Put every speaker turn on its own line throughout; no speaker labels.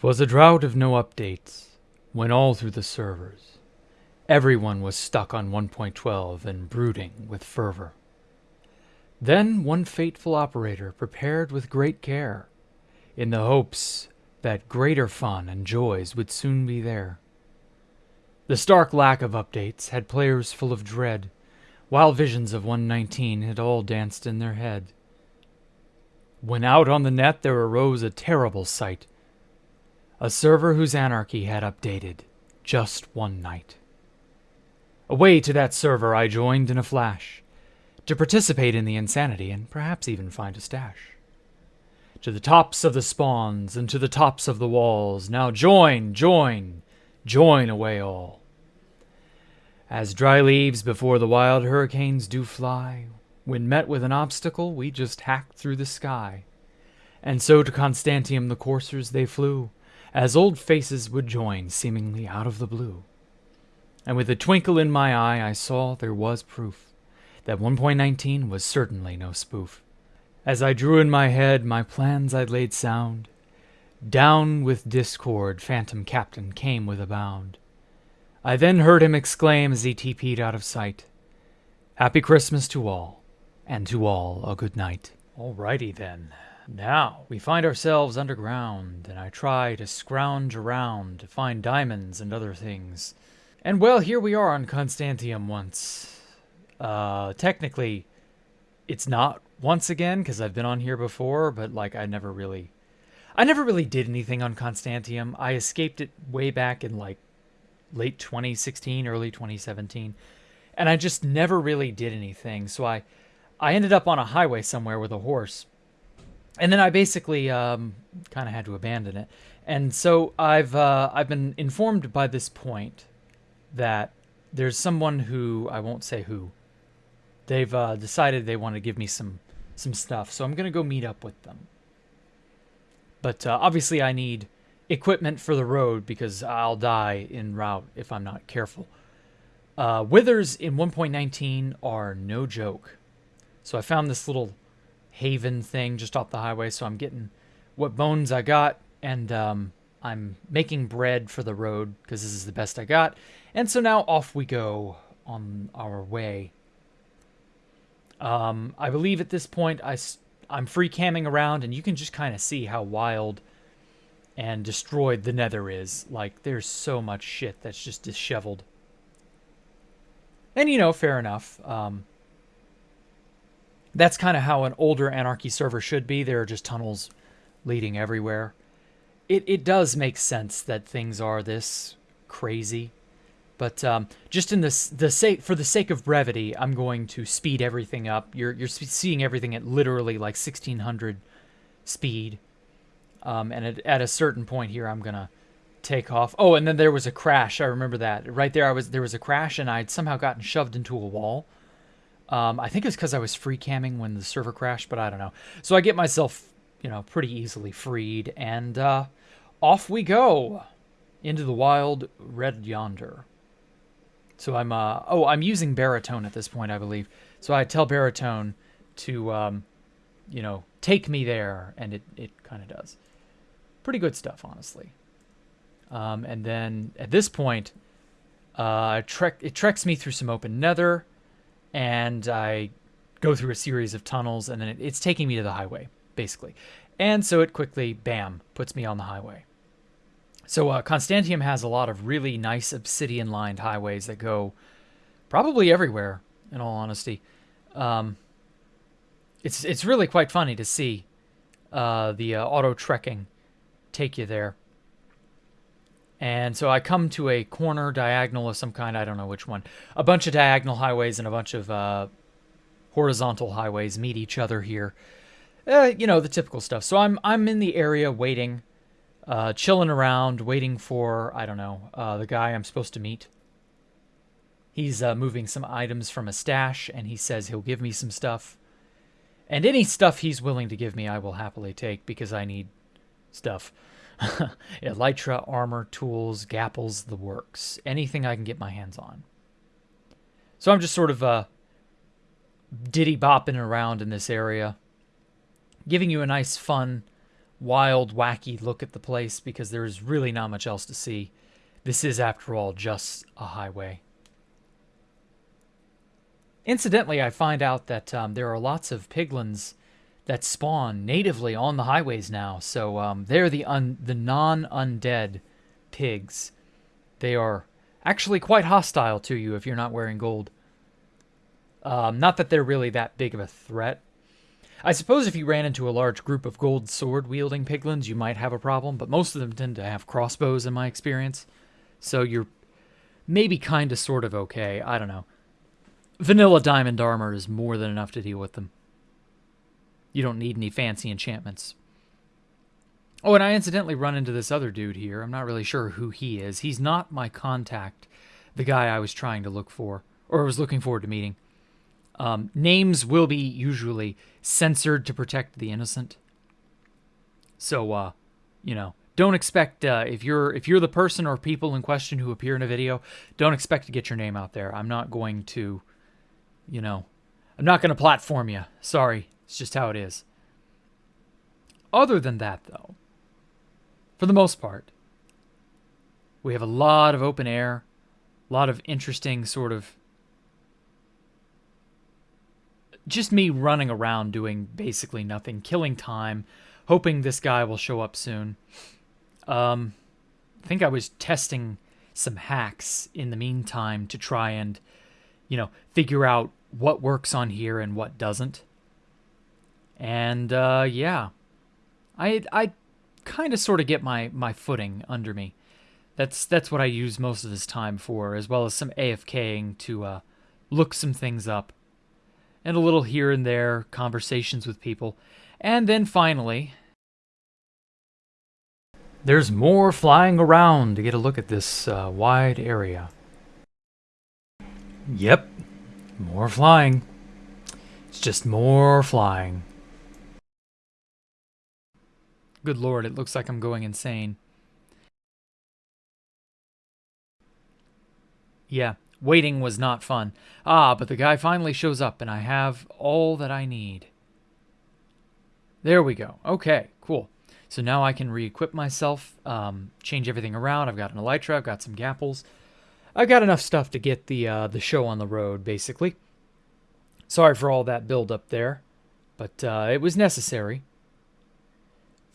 'Twas a drought of no updates, when all through the servers everyone was stuck on 1.12 and brooding with fervor. Then one fateful operator prepared with great care, in the hopes that greater fun and joys would soon be there. The stark lack of updates had players full of dread, while visions of 119 had all danced in their head. When out on the net there arose a terrible sight a server whose anarchy had updated just one night. Away to that server I joined in a flash to participate in the insanity and perhaps even find a stash. To the tops of the spawns and to the tops of the walls, now join, join, join away all. As dry leaves before the wild hurricanes do fly, when met with an obstacle, we just hacked through the sky. And so to Constantiam the coursers they flew, as old faces would join seemingly out of the blue. And with a twinkle in my eye I saw there was proof that 1.19 was certainly no spoof. As I drew in my head my plans I'd laid sound, down with discord Phantom Captain came with a bound. I then heard him exclaim as he TP'd out of sight, Happy Christmas to all, and to all a good night. Alrighty then. Now, we find ourselves underground, and I try to scrounge around to find diamonds and other things. And well, here we are on Constantiam once. Uh, technically, it's not once again, because I've been on here before, but, like, I never really... I never really did anything on Constantiam. I escaped it way back in, like, late 2016, early 2017, and I just never really did anything, so I... I ended up on a highway somewhere with a horse, and then I basically um, kind of had to abandon it. And so I've uh, I've been informed by this point that there's someone who I won't say who. They've uh, decided they want to give me some some stuff, so I'm gonna go meet up with them. But uh, obviously, I need equipment for the road because I'll die en route if I'm not careful. Uh, withers in 1.19 are no joke. So I found this little haven thing just off the highway. So I'm getting what bones I got, and um, I'm making bread for the road because this is the best I got. And so now off we go on our way. Um, I believe at this point I, I'm free camming around, and you can just kind of see how wild and destroyed the nether is. Like, there's so much shit that's just disheveled. And, you know, fair enough. Um, that's kind of how an older Anarchy server should be. There are just tunnels leading everywhere. It, it does make sense that things are this crazy. But um, just in this, the sake for the sake of brevity, I'm going to speed everything up. You're you're seeing everything at literally like 1600 speed, um, and at, at a certain point here, I'm gonna take off. Oh, and then there was a crash. I remember that right there. I was there was a crash, and I'd somehow gotten shoved into a wall. Um, I think it's because I was free camming when the server crashed, but I don't know. So I get myself, you know, pretty easily freed, and uh, off we go into the wild red yonder. So I'm, uh, oh, I'm using baritone at this point, I believe. So I tell baritone to, um, you know, take me there, and it, it kind of does. Pretty good stuff, honestly. Um, and then at this point, uh, trek, it treks me through some open nether and I go through a series of tunnels, and then it, it's taking me to the highway, basically. And so it quickly, bam, puts me on the highway. So uh, Constantiam has a lot of really nice obsidian-lined highways that go probably everywhere, in all honesty. Um, it's it's really quite funny to see uh, the uh, auto trekking take you there. And so I come to a corner diagonal of some kind, I don't know which one. A bunch of diagonal highways and a bunch of uh, horizontal highways meet each other here. Uh, you know, the typical stuff. So I'm I'm in the area waiting, uh, chilling around, waiting for, I don't know, uh, the guy I'm supposed to meet. He's uh, moving some items from a stash, and he says he'll give me some stuff. And any stuff he's willing to give me, I will happily take because I need stuff. Elytra, armor, tools, gapples, the works. Anything I can get my hands on. So I'm just sort of uh, diddy bopping around in this area, giving you a nice, fun wild, wacky look at the place because there's really not much else to see. This is, after all, just a highway. Incidentally, I find out that um, there are lots of piglins that spawn natively on the highways now. So um, they're the un- the non-undead pigs. They are actually quite hostile to you if you're not wearing gold. Um, not that they're really that big of a threat. I suppose if you ran into a large group of gold sword wielding piglins, you might have a problem, but most of them tend to have crossbows in my experience. So you're maybe kind of sort of okay. I don't know. Vanilla diamond armor is more than enough to deal with them. You don't need any fancy enchantments. Oh, and I incidentally run into this other dude here. I'm not really sure who he is. He's not my contact, the guy I was trying to look for, or was looking forward to meeting. Um, names will be usually censored to protect the innocent. So, uh, you know, don't expect uh, if you're if you're the person or people in question who appear in a video, don't expect to get your name out there. I'm not going to, you know, I'm not going to platform you. Sorry, it's just how it is. Other than that, though, for the most part. We have a lot of open air, a lot of interesting sort of just me running around doing basically nothing, killing time, hoping this guy will show up soon. Um, I think I was testing some hacks in the meantime to try and, you know, figure out what works on here and what doesn't. And uh, yeah, I I kind of sort of get my my footing under me. That's that's what I use most of this time for, as well as some AFKing to uh, look some things up, and a little here and there conversations with people, and then finally. There's more flying around to get a look at this uh, wide area. Yep, more flying. It's just more flying. Good lord, it looks like I'm going insane. Yeah, waiting was not fun. Ah, but the guy finally shows up and I have all that I need. There we go. Okay, cool. So now I can re-equip myself, um, change everything around. I've got an elytra, I've got some gapples. I've got enough stuff to get the uh, the show on the road, basically. Sorry for all that build up there, but uh, it was necessary.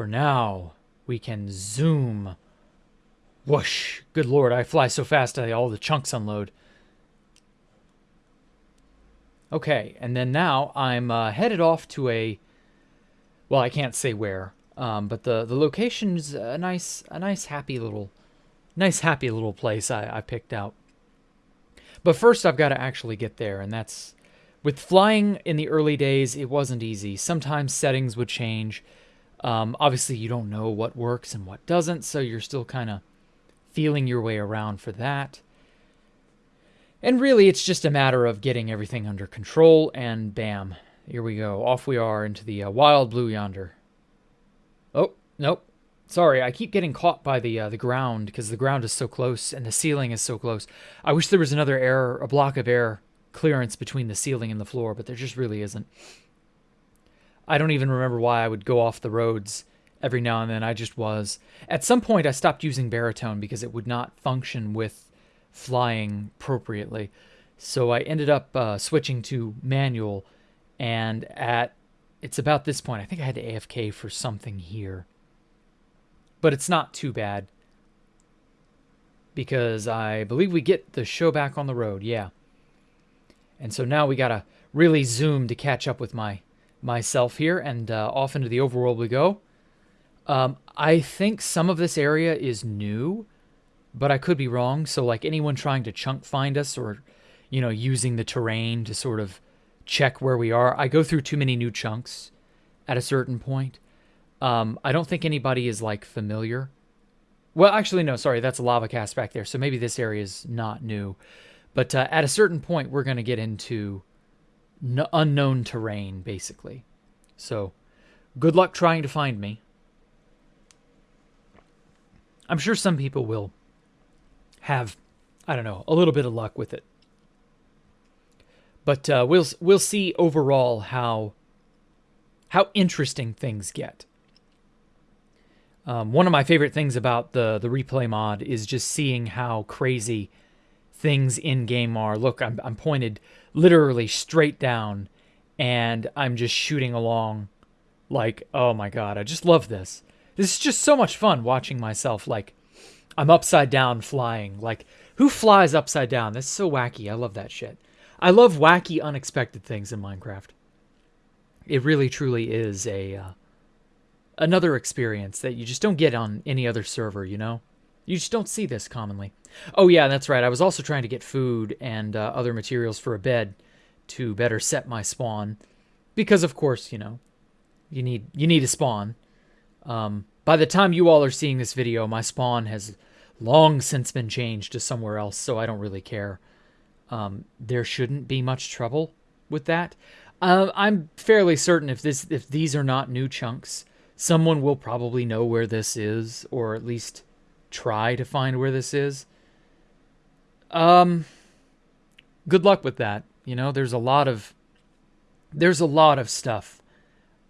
For now, we can zoom. Whoosh! Good lord, I fly so fast I all the chunks unload. Okay, and then now I'm uh, headed off to a... Well, I can't say where, um, but the, the location's a nice, a nice happy little, nice happy little place I, I picked out. But first I've got to actually get there, and that's... With flying in the early days, it wasn't easy. Sometimes settings would change. Um, obviously, you don't know what works and what doesn't, so you're still kind of feeling your way around for that. And really, it's just a matter of getting everything under control, and bam, here we go. Off we are into the uh, wild blue yonder. Oh, nope. Sorry, I keep getting caught by the uh, the ground because the ground is so close and the ceiling is so close. I wish there was another air, a block of air clearance between the ceiling and the floor, but there just really isn't. I don't even remember why I would go off the roads every now and then. I just was. At some point, I stopped using baritone because it would not function with flying appropriately. So I ended up uh, switching to manual. And at it's about this point, I think I had to AFK for something here. But it's not too bad. Because I believe we get the show back on the road, yeah. And so now we gotta really zoom to catch up with my myself here, and uh, off into the overworld we go. Um, I think some of this area is new, but I could be wrong. So, like anyone trying to chunk find us or, you know, using the terrain to sort of check where we are, I go through too many new chunks at a certain point. Um, I don't think anybody is like familiar. Well, actually, no, sorry, that's a lava cast back there. So maybe this area is not new. But uh, at a certain point, we're going to get into no, unknown terrain, basically. So, good luck trying to find me. I'm sure some people will have, I don't know, a little bit of luck with it. But uh, we'll we'll see overall how how interesting things get. Um, one of my favorite things about the the replay mod is just seeing how crazy things in game are. Look, I'm I'm pointed literally straight down, and I'm just shooting along, like oh my god, I just love this. This is just so much fun watching myself like I'm upside down flying. Like who flies upside down? That's so wacky. I love that shit. I love wacky, unexpected things in Minecraft. It really, truly is a uh, another experience that you just don't get on any other server, you know? You just don't see this commonly. Oh yeah, that's right. I was also trying to get food and uh, other materials for a bed to better set my spawn because of course, you know, you need you need a spawn. Um, by the time you all are seeing this video, my spawn has long since been changed to somewhere else, so I don't really care. Um, there shouldn't be much trouble with that. Uh, I'm fairly certain if this if these are not new chunks, someone will probably know where this is, or at least try to find where this is. Um, good luck with that. You know, there's a lot of there's a lot of stuff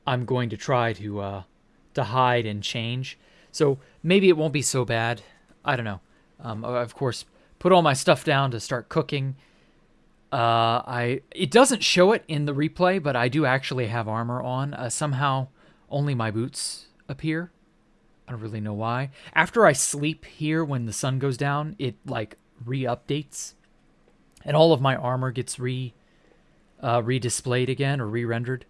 I'm going to try to uh, to hide and change. So maybe it won't be so bad. I don't know. Um, of course, put all my stuff down to start cooking. Uh, I it doesn't show it in the replay, but I do actually have armor on. Uh, somehow only my boots appear. I don't really know why. After I sleep here when the sun goes down, it like re-updates and all of my armor gets re uh, re-displayed again or re-rendered.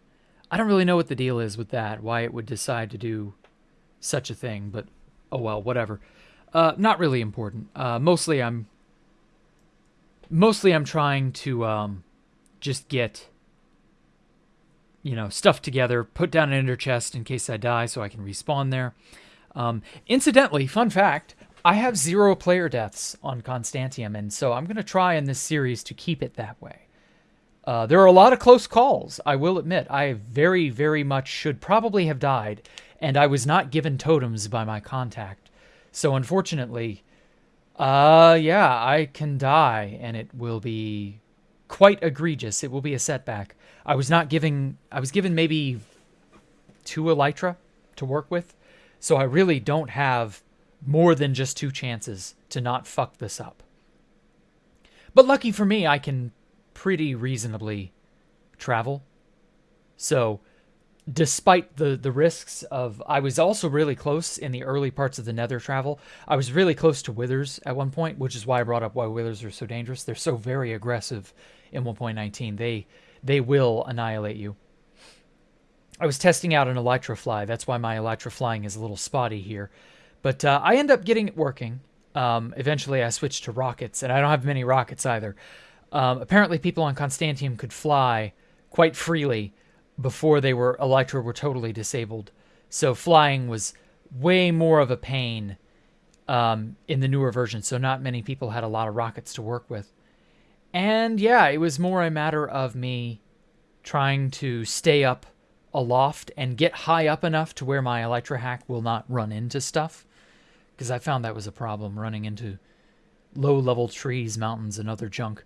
I don't really know what the deal is with that, why it would decide to do such a thing, but oh well, whatever. Uh, not really important. Uh, mostly I'm mostly I'm trying to um, just get you know, stuff together, put down an ender chest in case I die so I can respawn there. Um, incidentally, fun fact, I have zero player deaths on Constantiam, and so I'm going to try in this series to keep it that way. Uh, there are a lot of close calls, I will admit. I very, very much should probably have died, and I was not given totems by my contact. So unfortunately, uh, yeah, I can die, and it will be quite egregious. It will be a setback. I was not giving, I was given maybe two Elytra to work with. So I really don't have more than just two chances to not fuck this up. But lucky for me, I can pretty reasonably travel. So despite the the risks of I was also really close in the early parts of the nether travel. I was really close to withers at one point, which is why I brought up why withers are so dangerous. They're so very aggressive in 1.19. They they will annihilate you. I was testing out an Elytra fly. That's why my Elytra flying is a little spotty here. But uh, I end up getting it working. Um, eventually, I switched to rockets, and I don't have many rockets either. Um, apparently, people on Constantiam could fly quite freely before they were Elytra were totally disabled. So flying was way more of a pain um, in the newer version. So not many people had a lot of rockets to work with. And yeah, it was more a matter of me trying to stay up aloft and get high up enough to where my Elytra hack will not run into stuff. Because I found that was a problem, running into low-level trees, mountains, and other junk.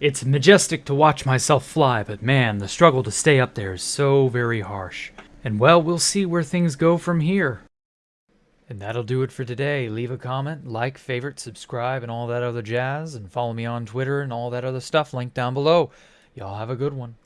It's majestic to watch myself fly, but man, the struggle to stay up there is so very harsh. And well, we'll see where things go from here. And that'll do it for today. Leave a comment, like, favorite, subscribe, and all that other jazz. And follow me on Twitter and all that other stuff linked down below. Y'all have a good one.